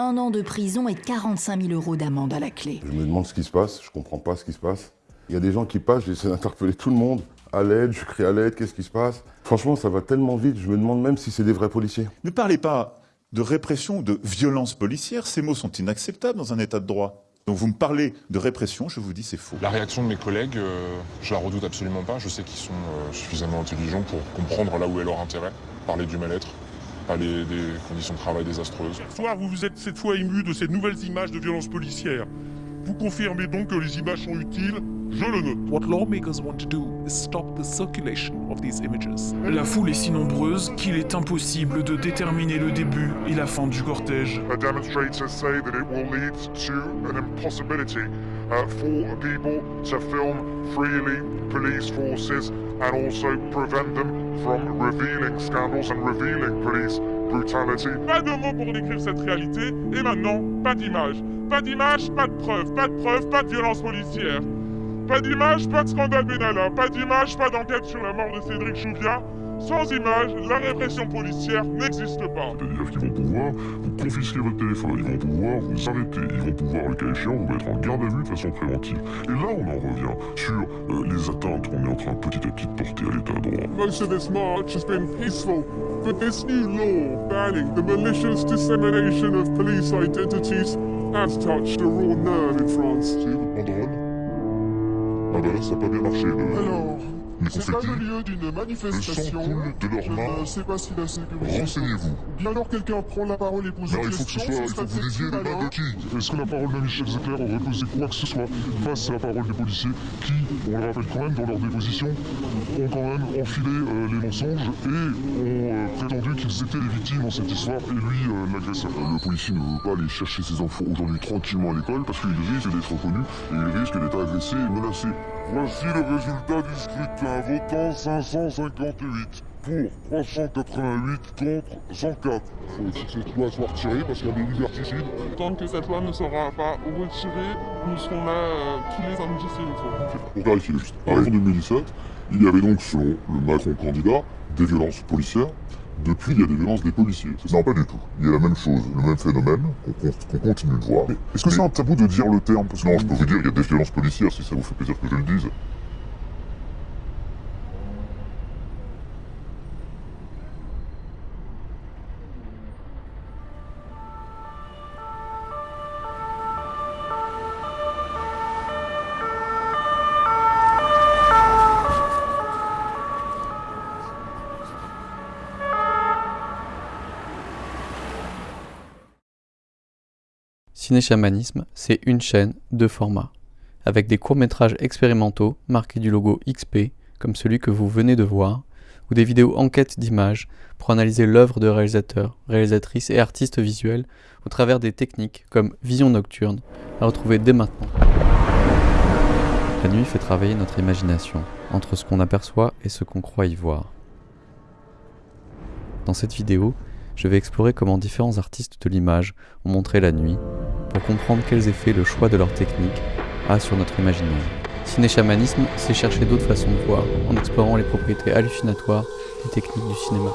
un an de prison et 45 000 euros d'amende à la clé. Je me demande ce qui se passe, je comprends pas ce qui se passe. Il y a des gens qui passent, j'essaie d'interpeller tout le monde. À l'aide, je crie à l'aide, qu'est-ce qui se passe? Franchement, ça va tellement vite, je me demande même si c'est des vrais policiers. Ne parlez pas de répression ou de violence policière, ces mots sont inacceptables dans un état de droit. Donc vous me parlez de répression, je vous dis c'est faux. La réaction de mes collègues, euh, je la redoute absolument pas. Je sais qu'ils sont euh, suffisamment intelligents pour comprendre là où est leur intérêt, parler du mal-être, parler des conditions de travail désastreuses. Soir, vous vous êtes cette fois ému de ces nouvelles images de violence policière. Vous confirmez donc que les images sont utiles? Je le note. What lawmakers want to do is stop the circulation of these images. La foule est si nombreuse qu'il est impossible de déterminer le début et la fin du cortège. The demonstrators say that it will lead to an impossibility uh, for people to film freely police forces and also prevent them from revealing scandals and revealing police Pas de mots pour décrire cette réalité, et maintenant, pas d'image. Pas d'image, pas de preuves, pas de preuves, pas de violence policière. Pas d'image, pas de scandale Benalla, pas d'image, pas d'enquête sur la mort de Cédric Chouviat. Sans image, la répression policière n'existe pas. C'est-à-dire qu'ils vont pouvoir vous confisquer votre téléphone, ils vont pouvoir vous arrêter, ils vont pouvoir, le cas échéant, vous mettre en garde à vue de façon préventive. Et là, on en revient sur euh, les atteintes qu'on est en train petit à petit de porter à l'état de droit. Most of this march has been peaceful, but this new law banning the malicious dissemination of police identities has touched a raw nerve in France. C'est votre banderole Ah bah là, ça n'a pas bien marché. Le... Alors, c'est pas le lieu d'une le sang manifestation. coule de leurs Je mains. ne sais pas si la sécurité... Renseignez-vous. Bien alors quelqu'un prend la parole et pose Non, une il faut que ce soit, il faut que vous disiez les mains de qui Est-ce que la parole de Michel Zecler aurait posé quoi que ce soit face à la parole des policiers qui, on le rappelle quand même, dans leur déposition, ont quand même enfilé euh, les mensonges et ont euh, prétendu qu'ils étaient les victimes dans cette histoire et lui euh, l'agresseur. Le policier ne veut pas aller chercher ses enfants aujourd'hui tranquillement à l'école parce qu'il risque d'être reconnu et il risque d'être agressé et menacé. Voici le résultat du scrutin. Votant 558 pour 388 contre 104. Faut que cette loi soit retirée parce qu'il y a des liberticides. Tant que cette loi ne sera pas retirée, nous serons là euh, tous les samedis s'il. Pour clarifier juste, en 2017, il y avait donc, selon le Macron candidat, des violences policières. Depuis, il y a des violences des policiers. Non, pas du tout. Il y a la même chose, le même phénomène qu'on con- qu'on continue de voir. Est-ce que c'est un tabou de dire le terme? Non, je peux vous dire, il y a des violences policières, si ça vous fait plaisir que je le dise. Ciné-Chamanisme, c'est une chaîne, deux formats, avec des courts-métrages expérimentaux marqués du logo XP, comme celui que vous venez de voir, ou des vidéos enquêtes d'images pour analyser l'œuvre de réalisateurs, réalisatrices et artistes visuels au travers des techniques comme vision nocturne, à retrouver dès maintenant. La nuit fait travailler notre imagination, entre ce qu'on aperçoit et ce qu'on croit y voir. Dans cette vidéo, je vais explorer comment différents artistes de l'image ont montré la nuit pour comprendre quels effets le choix de leur technique a sur notre imaginaire. Ciné-chamanisme, c'est chercher d'autres façons de voir en explorant les propriétés hallucinatoires des techniques du cinéma.